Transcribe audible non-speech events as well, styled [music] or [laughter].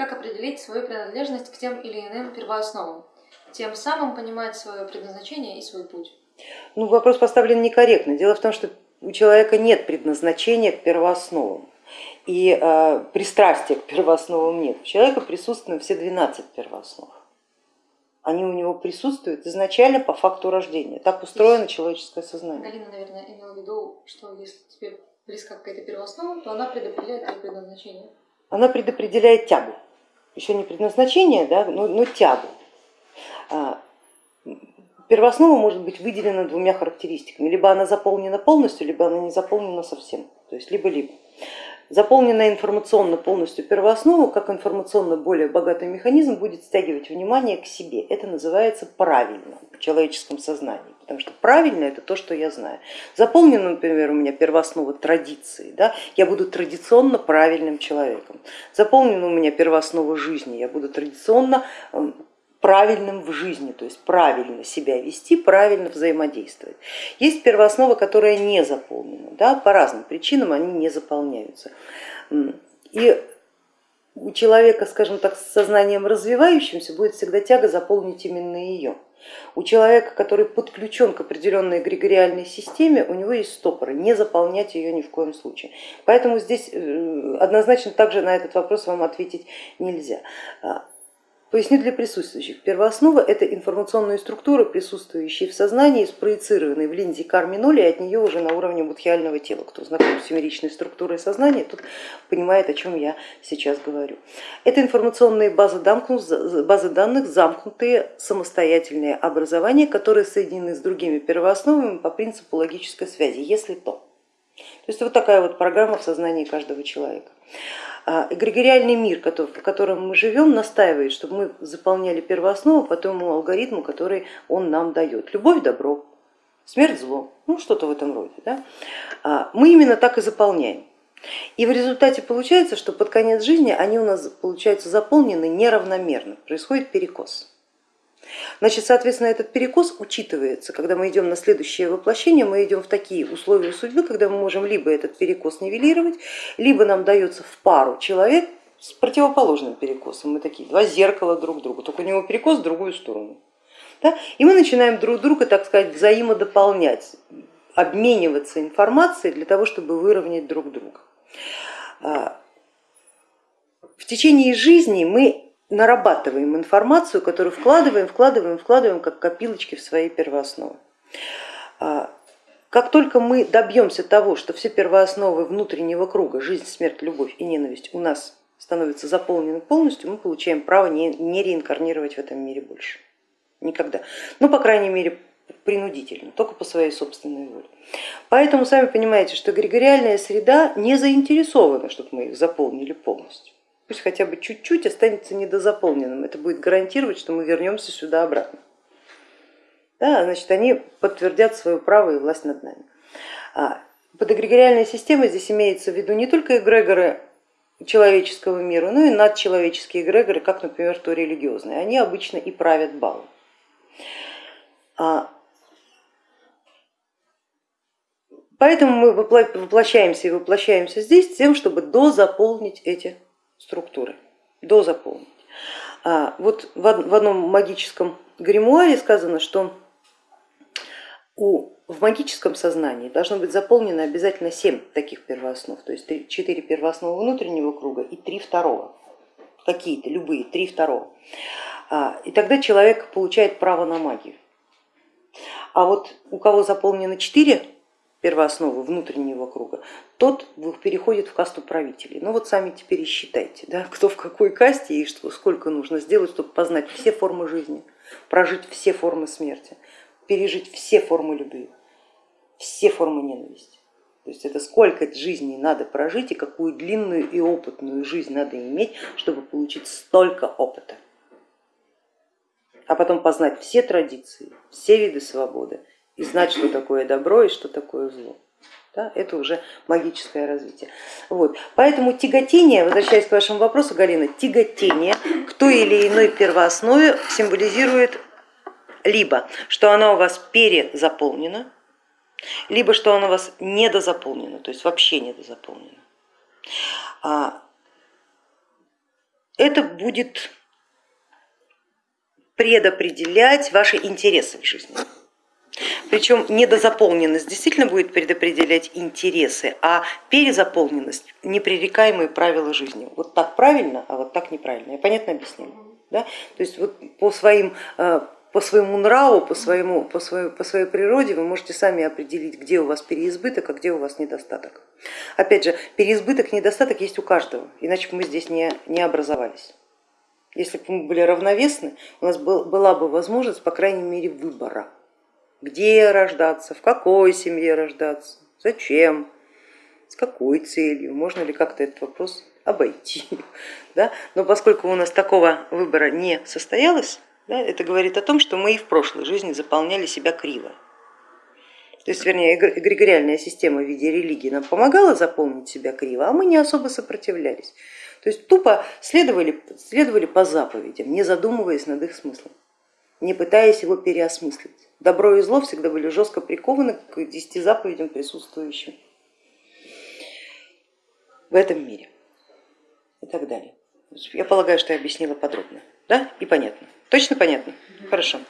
Как определить свою принадлежность к тем или иным первоосновам? Тем самым понимать свое предназначение и свой путь. Ну, вопрос поставлен некорректно. Дело в том, что у человека нет предназначения к первоосновам и э, пристрастия к первоосновам нет. У человека присутствуют все 12 первооснов. Они у него присутствуют изначально по факту рождения. Так устроено человеческое сознание. Галина, наверное, имела в виду, что если тебе близка какая-то первооснова, то она предопределяет твое предназначение. Она предопределяет тягу. Еще не предназначение, да, но, но тягу. А, первооснова может быть выделена двумя характеристиками. Либо она заполнена полностью, либо она не заполнена совсем. То есть либо-либо. Заполненная информационно полностью первооснову, как информационно более богатый механизм, будет стягивать внимание к себе. Это называется правильно в человеческом сознании, потому что правильно это то, что я знаю. Заполнена, например, у меня первооснова традиции, да? я буду традиционно правильным человеком. Заполнена у меня первооснова жизни, я буду традиционно эм, правильным в жизни, то есть правильно себя вести, правильно взаимодействовать. Есть первооснова, которая не заполнена, да, по разным причинам они не заполняются. И у человека, скажем так, с сознанием развивающимся будет всегда тяга заполнить именно ее. У человека, который подключен к определенной эгрегориальной системе, у него есть стопоры, не заполнять ее ни в коем случае. Поэтому здесь э, однозначно также на этот вопрос вам ответить нельзя. Поясню для присутствующих. Первооснова это информационные структуры, присутствующие в сознании, спроецированные в линзе карми ноли, и от нее уже на уровне будхиального тела. Кто знаком с семеричной структурой сознания, тот понимает, о чем я сейчас говорю. Это информационные базы, базы данных, замкнутые самостоятельные образования, которые соединены с другими первоосновами по принципу логической связи, если то. То есть вот такая вот программа в сознании каждого человека. А, эгрегориальный мир, в котором мы живем, настаивает, чтобы мы заполняли первооснову по тому алгоритму, который он нам дает. Любовь, добро, смерть, зло, ну что-то в этом роде. Да? А, мы именно так и заполняем. И в результате получается, что под конец жизни они у нас получаются заполнены неравномерно, происходит перекос. Значит, соответственно, этот перекос учитывается, когда мы идем на следующее воплощение, мы идем в такие условия судьбы, когда мы можем либо этот перекос нивелировать, либо нам дается в пару человек с противоположным перекосом. Мы такие два зеркала друг другу, только у него перекос в другую сторону. Да? И мы начинаем друг друга, так сказать, взаимодополнять, обмениваться информацией для того, чтобы выровнять друг друга. А, в течение жизни мы нарабатываем информацию, которую вкладываем, вкладываем, вкладываем как копилочки в свои первоосновы. А, как только мы добьемся того, что все первоосновы внутреннего круга, жизнь, смерть, любовь и ненависть у нас становятся заполнены полностью, мы получаем право не, не реинкарнировать в этом мире больше. Никогда. Ну, по крайней мере, принудительно, только по своей собственной воле. Поэтому сами понимаете, что эгрегориальная среда не заинтересована, чтобы мы их заполнили полностью пусть хотя бы чуть-чуть останется недозаполненным. Это будет гарантировать, что мы вернемся сюда обратно. Да, значит, они подтвердят свое право и власть над нами. А, под эгрегориальной системой здесь имеется в виду не только эгрегоры человеческого мира, но и надчеловеческие эгрегоры, как, например, то религиозные. Они обычно и правят балом. А, поэтому мы воплощаемся и воплощаемся здесь тем, чтобы дозаполнить эти структуры, дозаполнить. А вот в одном магическом гримуаре сказано, что у, в магическом сознании должно быть заполнено обязательно семь таких первооснов, то есть четыре 4 внутреннего круга и три второго, какие-то, любые, три второго. А, и тогда человек получает право на магию. А вот у кого заполнено четыре первооснову внутреннего круга, тот переходит в касту правителей. Ну вот сами теперь и считайте, да, кто в какой касте и что, сколько нужно сделать, чтобы познать все формы жизни, прожить все формы смерти, пережить все формы любви, все формы ненависти. То есть это сколько жизней надо прожить и какую длинную и опытную жизнь надо иметь, чтобы получить столько опыта. А потом познать все традиции, все виды свободы, и знать, что такое добро и что такое зло. Да, это уже магическое развитие. Вот. Поэтому тяготение, возвращаясь к вашему вопросу, Галина, тяготение к той или иной первооснове символизирует либо, что она у вас перезаполнена, либо что она у вас недозаполнена, то есть вообще недозаполнена. А, это будет предопределять ваши интересы в жизни. Причем недозаполненность действительно будет предопределять интересы, а перезаполненность непререкаемые правила жизни. Вот так правильно, а вот так неправильно. Я понятно объяснила? Да? То есть вот по, своим, э, по своему нраву, по, своему, по, своей, по своей природе вы можете сами определить, где у вас переизбыток, а где у вас недостаток. Опять же, переизбыток, недостаток есть у каждого, иначе бы мы здесь не, не образовались. Если бы мы были равновесны, у нас была бы возможность, по крайней мере, выбора где рождаться, в какой семье рождаться, зачем, с какой целью, можно ли как-то этот вопрос обойти. [laughs] Да? Но поскольку у нас такого выбора не состоялось, да, это говорит о том, что мы и в прошлой жизни заполняли себя криво. То есть, вернее, эгрегориальная система в виде религии нам помогала заполнить себя криво, а мы не особо сопротивлялись. То есть тупо следовали, следовали по заповедям, не задумываясь над их смыслом, не пытаясь его переосмыслить. Добро и зло всегда были жестко прикованы к десяти заповедям, присутствующим в этом мире и так далее. Я полагаю, что я объяснила подробно да? и понятно. Точно понятно? Хорошо.